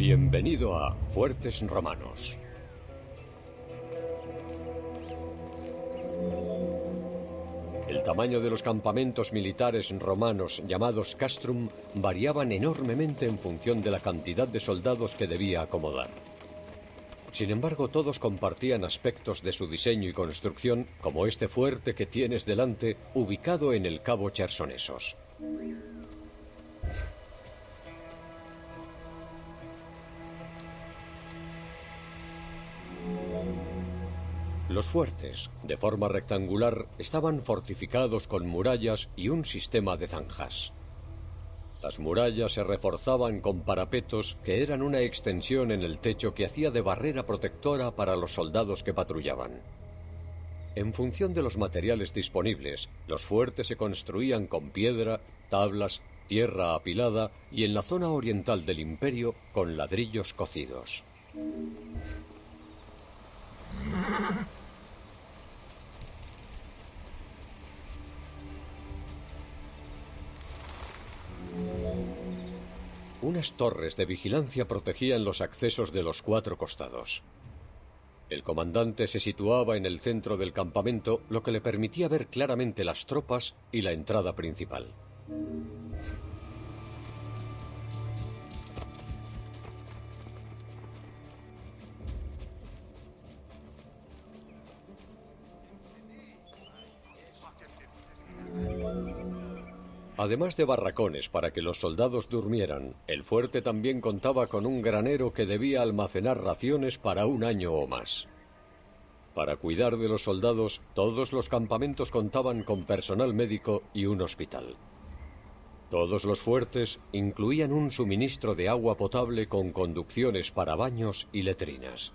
Bienvenido a Fuertes Romanos. El tamaño de los campamentos militares romanos llamados castrum variaban enormemente en función de la cantidad de soldados que debía acomodar. Sin embargo, todos compartían aspectos de su diseño y construcción, como este fuerte que tienes delante, ubicado en el Cabo Chersonesos. Los fuertes, de forma rectangular, estaban fortificados con murallas y un sistema de zanjas. Las murallas se reforzaban con parapetos que eran una extensión en el techo que hacía de barrera protectora para los soldados que patrullaban. En función de los materiales disponibles, los fuertes se construían con piedra, tablas, tierra apilada y en la zona oriental del imperio con ladrillos cocidos. Unas torres de vigilancia protegían los accesos de los cuatro costados. El comandante se situaba en el centro del campamento, lo que le permitía ver claramente las tropas y la entrada principal. Además de barracones para que los soldados durmieran, el fuerte también contaba con un granero que debía almacenar raciones para un año o más. Para cuidar de los soldados, todos los campamentos contaban con personal médico y un hospital. Todos los fuertes incluían un suministro de agua potable con conducciones para baños y letrinas.